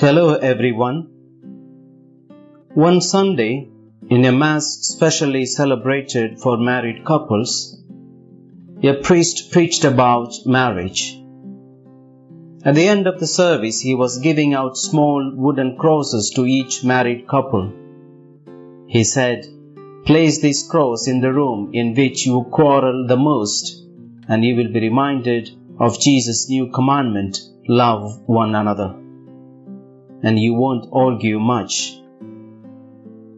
Hello everyone. One Sunday, in a Mass specially celebrated for married couples, a priest preached about marriage. At the end of the service, he was giving out small wooden crosses to each married couple. He said, Place this cross in the room in which you quarrel the most, and you will be reminded of Jesus' new commandment love one another. And you won't argue much.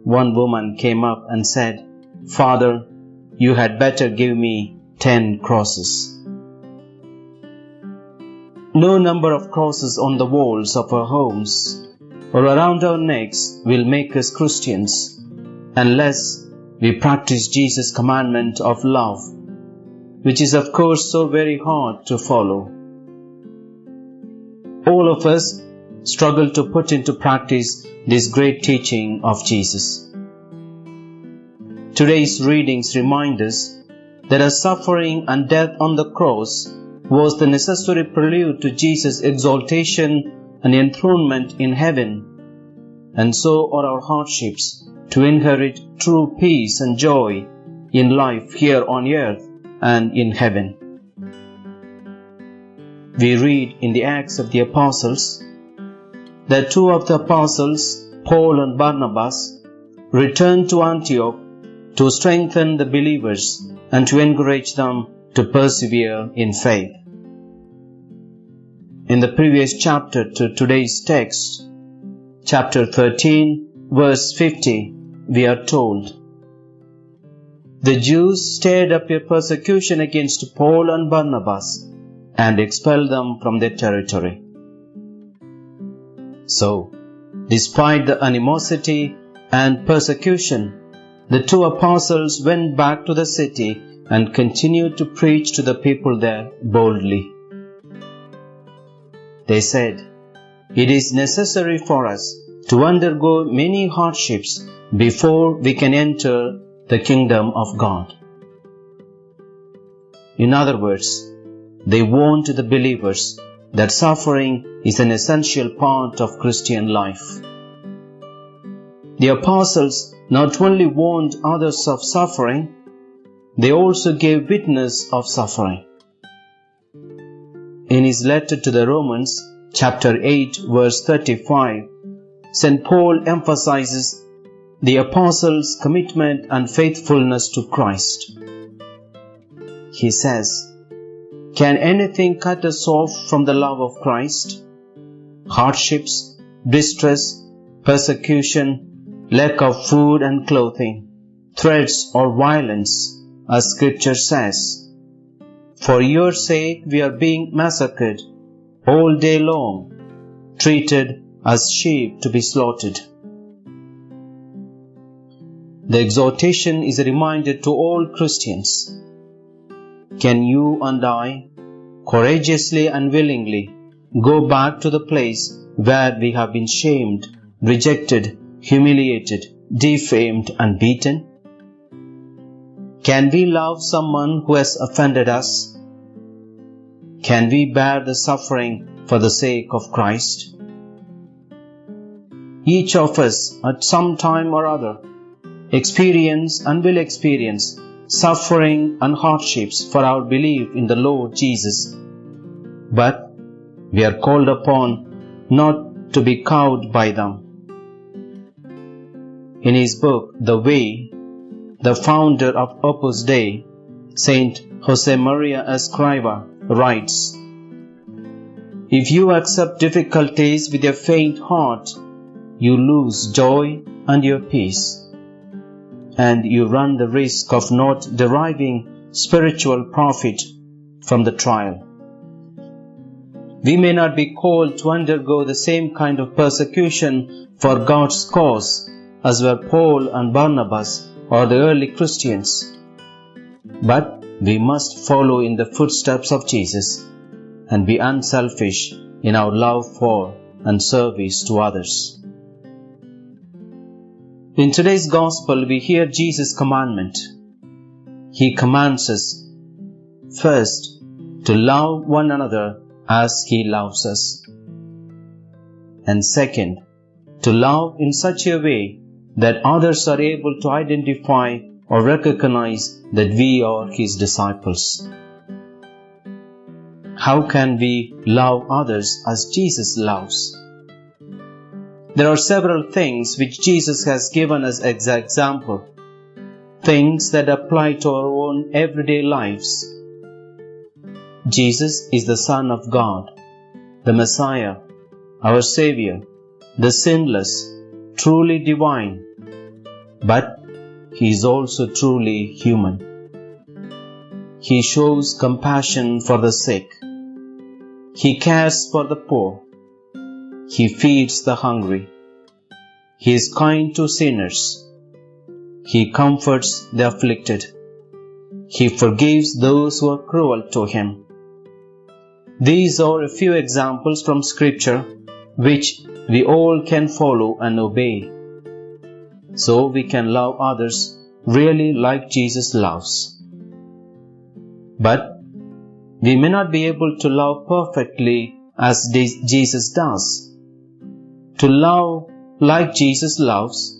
One woman came up and said, Father, you had better give me ten crosses. No number of crosses on the walls of our homes or around our necks will make us Christians unless we practice Jesus' commandment of love, which is of course so very hard to follow. All of us struggle to put into practice this great teaching of Jesus. Today's readings remind us that our suffering and death on the cross was the necessary prelude to Jesus' exaltation and enthronement in heaven, and so are our hardships to inherit true peace and joy in life here on earth and in heaven. We read in the Acts of the Apostles that two of the apostles, Paul and Barnabas, returned to Antioch to strengthen the believers and to encourage them to persevere in faith. In the previous chapter to today's text, chapter 13, verse 50, we are told The Jews stirred up a persecution against Paul and Barnabas and expelled them from their territory. So, despite the animosity and persecution, the two apostles went back to the city and continued to preach to the people there boldly. They said, It is necessary for us to undergo many hardships before we can enter the kingdom of God. In other words, they warned the believers that suffering is an essential part of Christian life. The apostles not only warned others of suffering, they also gave witness of suffering. In his letter to the Romans, chapter 8, verse 35, St. Paul emphasizes the apostles' commitment and faithfulness to Christ. He says, Can anything cut us off from the love of Christ? Hardships, distress, persecution, lack of food and clothing, threats or violence, as scripture says, For your sake we are being massacred all day long, treated as sheep to be slaughtered. The exhortation is a reminder to all Christians. Can you and I courageously and willingly go back to the place where we have been shamed, rejected, humiliated, defamed, and beaten? Can we love someone who has offended us? Can we bear the suffering for the sake of Christ? Each of us, at some time or other, experience and will experience suffering and hardships for our belief in the Lord Jesus. But we are called upon not to be cowed by them. In his book, The Way, the founder of Opus Dei, Saint Josemaria Escriva, writes, If you accept difficulties with a faint heart, you lose joy and your peace, and you run the risk of not deriving spiritual profit from the trial. We may not be called to undergo the same kind of persecution for God's cause as were Paul and Barnabas or the early Christians. But we must follow in the footsteps of Jesus and be unselfish in our love for and service to others. In today's Gospel, we hear Jesus' commandment. He commands us first to love one another as He loves us. and second, to love in such a way that others are able to identify or recognize that we are His disciples. How can we love others as Jesus loves? There are several things which Jesus has given us as example, things that apply to our own everyday lives. Jesus is the Son of God, the Messiah, our Savior, the sinless, truly divine, but he is also truly human. He shows compassion for the sick. He cares for the poor. He feeds the hungry. He is kind to sinners. He comforts the afflicted. He forgives those who are cruel to him. These are a few examples from Scripture which we all can follow and obey. So we can love others really like Jesus loves. But we may not be able to love perfectly as Jesus does. To love like Jesus loves,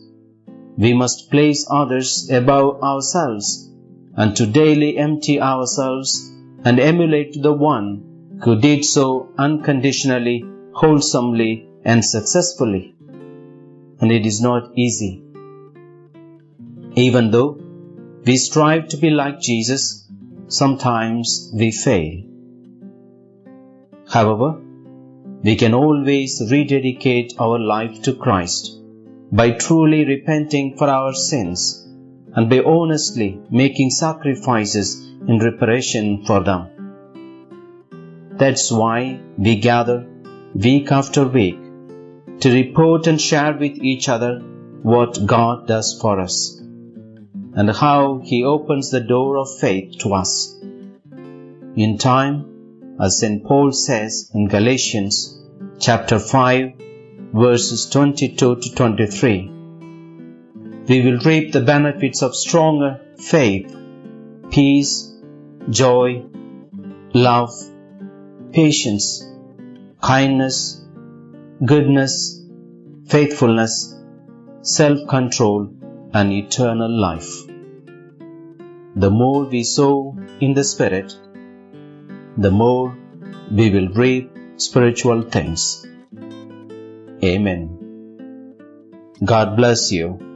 we must place others above ourselves and to daily empty ourselves and emulate the one who did so unconditionally, wholesomely, and successfully. And it is not easy. Even though we strive to be like Jesus, sometimes we fail. However, we can always rededicate our life to Christ by truly repenting for our sins and by honestly making sacrifices in reparation for them. That's why we gather week after week to report and share with each other what God does for us and how He opens the door of faith to us. In time, as St. Paul says in Galatians chapter 5, verses 22 to 23, we will reap the benefits of stronger faith, peace, joy, love, patience, kindness, goodness, faithfulness, self control, and eternal life. The more we sow in the Spirit, the more we will reap spiritual things. Amen. God bless you.